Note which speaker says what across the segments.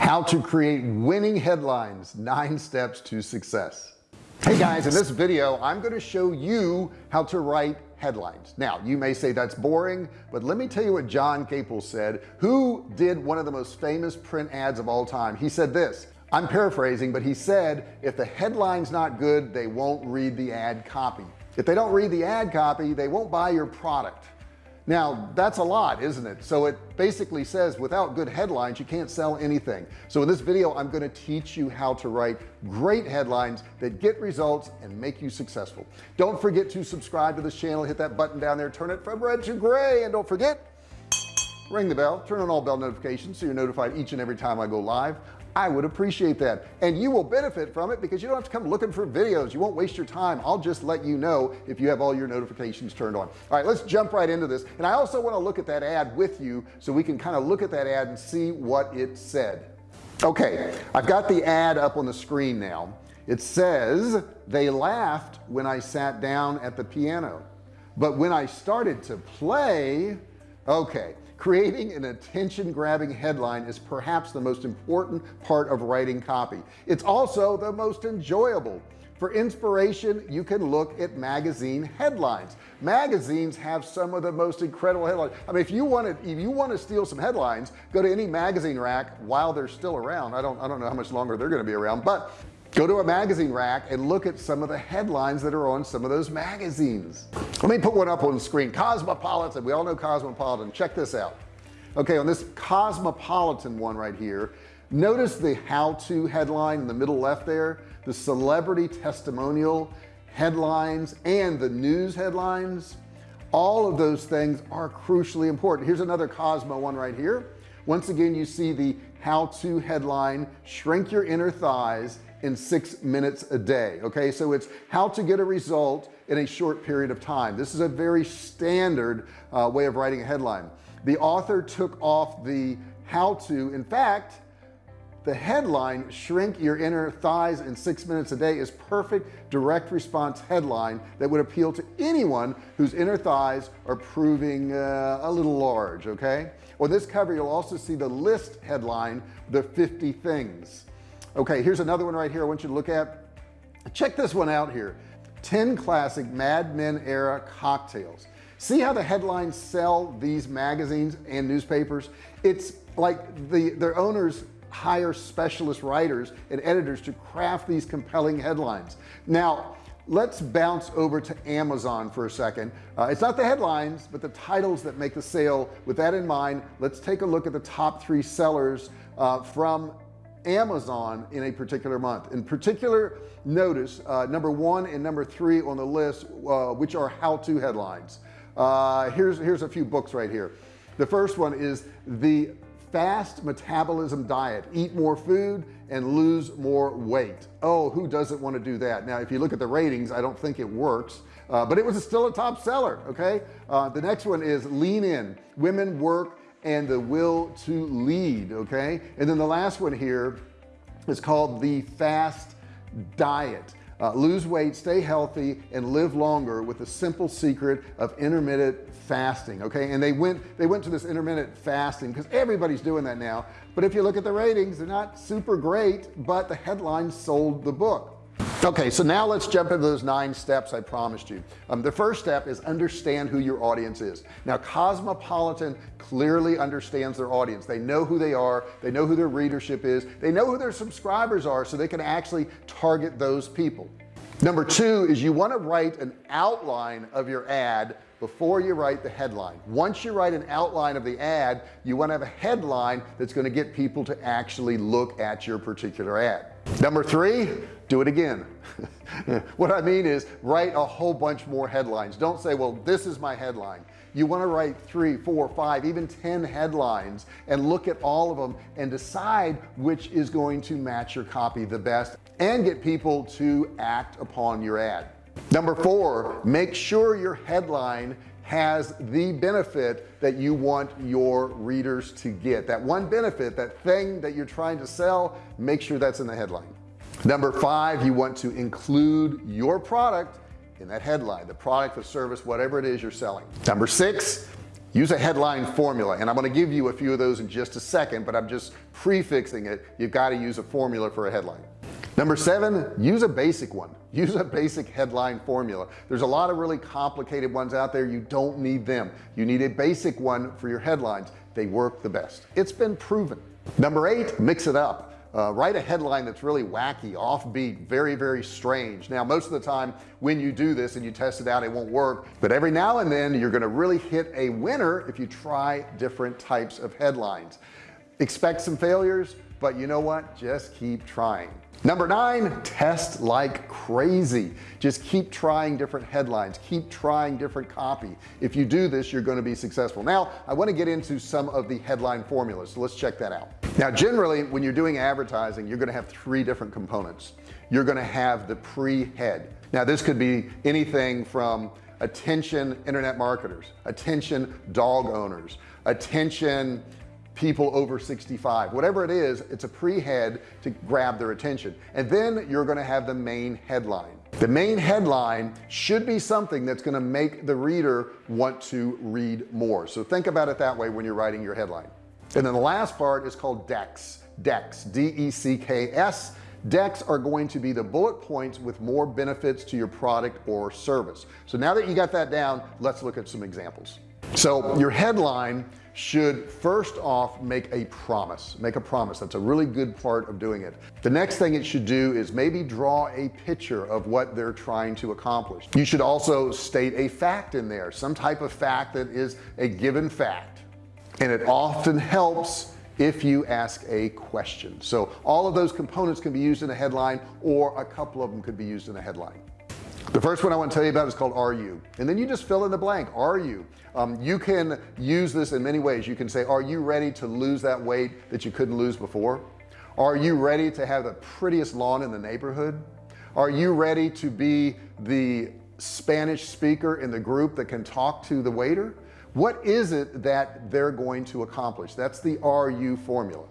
Speaker 1: how to create winning headlines nine steps to success. Hey guys in this video I'm going to show you how to write headlines. Now you may say that's boring but let me tell you what John Caples said who did one of the most famous print ads of all time. He said this I'm paraphrasing but he said if the headline's not good they won't read the ad copy. If they don't read the ad copy they won't buy your product now that's a lot isn't it? So it basically says without good headlines you can't sell anything. So in this video I'm going to teach you how to write great headlines that get results and make you successful. Don't forget to subscribe to this channel hit that button down there turn it from red to gray and don't forget ring the bell turn on all bell notifications so you're notified each and every time I go live. I would appreciate that. And you will benefit from it because you don't have to come looking for videos. You won't waste your time. I'll just let you know if you have all your notifications turned on. All right let's jump right into this. And I also want to look at that ad with you so we can kind of look at that ad and see what it said. Okay I've got the ad up on the screen now. It says they laughed when I sat down at the piano. But when I started to play okay creating an attention-grabbing headline is perhaps the most important part of writing copy. It's also the most enjoyable. For inspiration you can look at magazine headlines. Magazines have some of the most incredible headlines. I mean if you want to if you want to steal some headlines go to any magazine rack while they're still around. I don't I don't know how much longer they're going to be around but go to a magazine rack and look at some of the headlines that are on some of those magazines. Let me put one up on the screen. Cosmopolitan. We all know Cosmopolitan. Check this out. Okay on this Cosmopolitan one right here notice the how-to headline in the middle left there the celebrity testimonial headlines and the news headlines. All of those things are crucially important. Here's another Cosmo one right here. Once again you see the how-to headline shrink your inner thighs in six minutes a day okay? So it's how to get a result in a short period of time. This is a very standard uh, way of writing a headline. The author took off the how to in fact the headline shrink your inner thighs in six minutes a day is perfect direct response headline that would appeal to anyone whose inner thighs are proving uh, a little large okay? On this cover you'll also see the list headline the 50 things okay here's another one right here I want you to look at. Check this one out here. 10 classic Mad Men era cocktails. See how the headlines sell these magazines and newspapers? It's like the their owners hire specialist writers and editors to craft these compelling headlines. Now let's bounce over to Amazon for a second. Uh, it's not the headlines but the titles that make the sale. With that in mind let's take a look at the top three sellers uh, from Amazon in a particular month. In particular notice uh, number one and number three on the list uh, which are how-to headlines. Uh, here's here's a few books right here. The first one is the fast metabolism diet. Eat more food and lose more weight. Oh who doesn't want to do that? Now if you look at the ratings I don't think it works uh, but it was still a top seller okay? Uh, the next one is lean in. Women work and the will to lead okay? And then the last one here is called the fast diet. Uh, lose weight stay healthy and live longer with the simple secret of intermittent fasting okay? And they went they went to this intermittent fasting because everybody's doing that now. But if you look at the ratings they're not super great but the headline sold the book okay so now let's jump into those nine steps I promised you. Um, the first step is understand who your audience is. Now Cosmopolitan clearly understands their audience. They know who they are. They know who their readership is. They know who their subscribers are so they can actually target those people. Number two is you want to write an outline of your ad before you write the headline. Once you write an outline of the ad you want to have a headline that's going to get people to actually look at your particular ad number three do it again. What I mean is write a whole bunch more headlines. Don't say well this is my headline. You want to write three four five even ten headlines and look at all of them and decide which is going to match your copy the best and get people to act upon your ad. Number four make sure your headline has the benefit that you want your readers to get. That one benefit that thing that you're trying to sell make sure that's in the headline. Number five you want to include your product in that headline the product the service whatever it is you're selling. Number six use a headline formula and I'm going to give you a few of those in just a second but I'm just prefixing it. You've got to use a formula for a headline number seven use a basic one. Use a basic headline formula. There's a lot of really complicated ones out there. You don't need them. You need a basic one for your headlines. They work the best. It's been proven. Number eight mix it up. Uh, write a headline that's really wacky offbeat very very strange. Now most of the time when you do this and you test it out it won't work. But every now and then you're going to really hit a winner if you try different types of headlines. Expect some failures but you know what? Just keep trying number nine test like crazy. Just keep trying different headlines. Keep trying different copy. If you do this you're going to be successful. Now I want to get into some of the headline formulas so let's check that out. Now generally when you're doing advertising you're going to have three different components. You're going to have the pre-head. Now this could be anything from attention internet marketers attention dog owners attention people over 65 whatever it is it's a pre-head to grab their attention. And then you're going to have the main headline. The main headline should be something that's going to make the reader want to read more. So think about it that way when you're writing your headline. And then the last part is called decks decks d-e-c-k-s decks are going to be the bullet points with more benefits to your product or service. So now that you got that down let's look at some examples. So your headline should first off make a promise make a promise. That's a really good part of doing it. The next thing it should do is maybe draw a picture of what they're trying to accomplish. You should also state a fact in there some type of fact that is a given fact. And it often helps if you ask a question. So all of those components can be used in a headline or a couple of them could be used in a headline. The first one I want to tell you about is called are you? And then you just fill in the blank. Are you um, you can use this in many ways. You can say are you ready to lose that weight that you couldn't lose before? Are you ready to have the prettiest lawn in the neighborhood? Are you ready to be the Spanish speaker in the group that can talk to the waiter? What is it that they're going to accomplish? That's the you formula.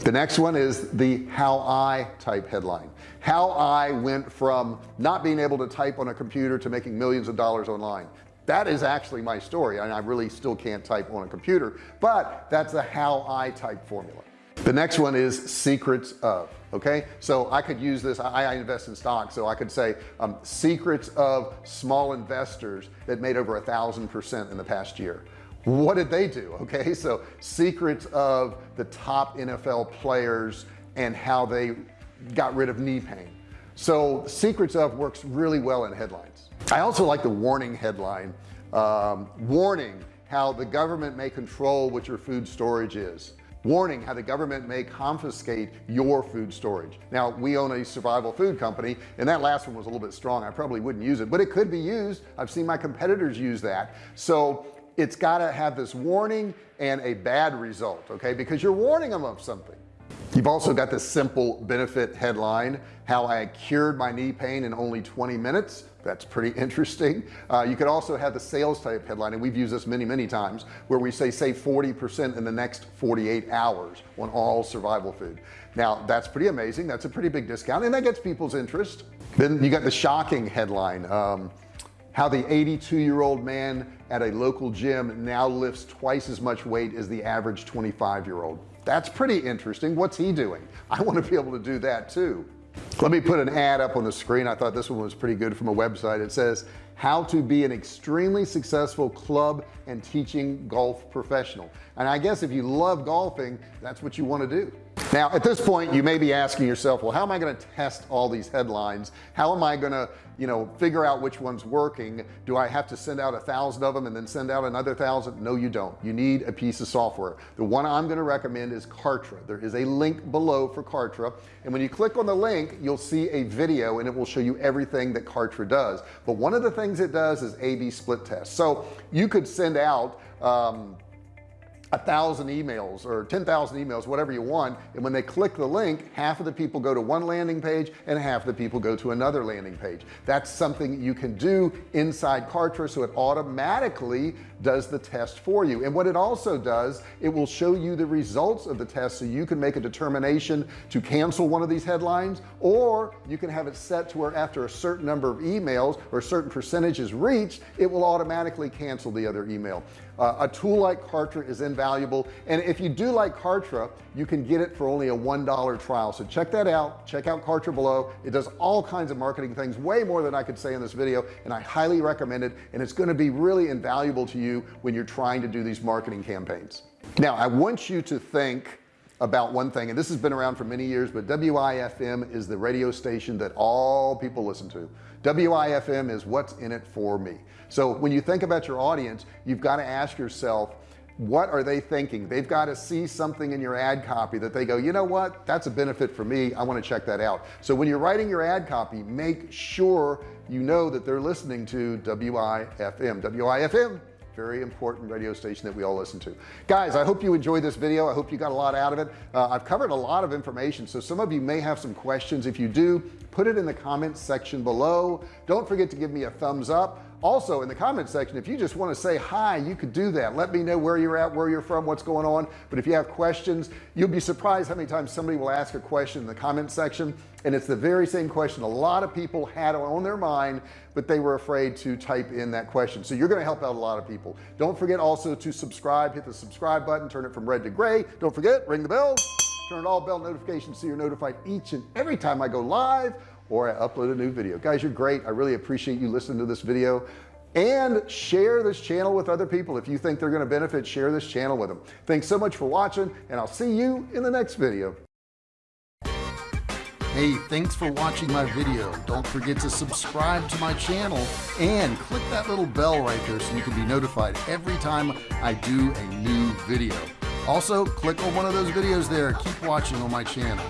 Speaker 1: The next one is the how I type headline. How I went from not being able to type on a computer to making millions of dollars online that is actually my story and I really still can't type on a computer but that's a how I type formula. The next one is secrets of okay? So I could use this I, I invest in stocks so I could say um, secrets of small investors that made over a thousand percent in the past year. What did they do okay? So secrets of the top NFL players and how they got rid of knee pain so secrets of works really well in headlines. I also like the warning headline um, warning how the government may control what your food storage is. Warning how the government may confiscate your food storage. Now we own a survival food company and that last one was a little bit strong. I probably wouldn't use it but it could be used. I've seen my competitors use that. So it's got to have this warning and a bad result okay? Because you're warning them of something you've also got this simple benefit headline how I cured my knee pain in only 20 minutes. That's pretty interesting. Uh, you could also have the sales type headline and we've used this many many times where we say save 40% in the next 48 hours on all survival food. Now that's pretty amazing. That's a pretty big discount and that gets people's interest. Then you got the shocking headline um, how the 82 year old man at a local gym now lifts twice as much weight as the average 25 year old that's pretty interesting. What's he doing? I want to be able to do that too. Let me put an ad up on the screen. I thought this one was pretty good from a website. It says how to be an extremely successful club and teaching golf professional. And I guess if you love golfing that's what you want to do now at this point you may be asking yourself well how am I going to test all these headlines? How am I going to you know figure out which one's working? Do I have to send out a thousand of them and then send out another thousand? No you don't. You need a piece of software. The one I'm going to recommend is Kartra. There is a link below for Kartra and when you click on the link you'll see a video and it will show you everything that Kartra does. But one of the things it does is a-b split test. So you could send out um, a thousand emails or 10,000 emails whatever you want and when they click the link half of the people go to one landing page and half of the people go to another landing page. That's something you can do inside Kartra so it automatically does the test for you. And what it also does it will show you the results of the test so you can make a determination to cancel one of these headlines or you can have it set to where after a certain number of emails or certain percentages reached it will automatically cancel the other email uh, a tool like Kartra is invaluable and if you do like Kartra you can get it for only a one dollar trial. So check that out. Check out Kartra below. It does all kinds of marketing things way more than I could say in this video and I highly recommend it and it's going to be really invaluable to you when you're trying to do these marketing campaigns. Now I want you to think about one thing and this has been around for many years but WIFM is the radio station that all people listen to. WIFM is what's in it for me. So when you think about your audience you've got to ask yourself what are they thinking? They've got to see something in your ad copy that they go you know what? That's a benefit for me. I want to check that out. So when you're writing your ad copy make sure you know that they're listening to WIFM WIFM very important radio station that we all listen to. Guys I hope you enjoyed this video. I hope you got a lot out of it. Uh, I've covered a lot of information so some of you may have some questions. If you do put it in the comments section below. Don't forget to give me a thumbs up also in the comment section if you just want to say hi you could do that. Let me know where you're at where you're from what's going on. But if you have questions you'll be surprised how many times somebody will ask a question in the comment section. And it's the very same question a lot of people had on their mind but they were afraid to type in that question. So you're going to help out a lot of people. Don't forget also to subscribe hit the subscribe button turn it from red to gray. Don't forget ring the bell turn on all bell notifications so you're notified each and every time I go live or I upload a new video guys you're great I really appreciate you listening to this video and share this channel with other people if you think they're going to benefit share this channel with them thanks so much for watching and I'll see you in the next video Hey, thanks for watching my video. Don't forget to subscribe to my channel and click that little bell right there so you can be notified every time I do a new video. Also, click on one of those videos there. Keep watching on my channel.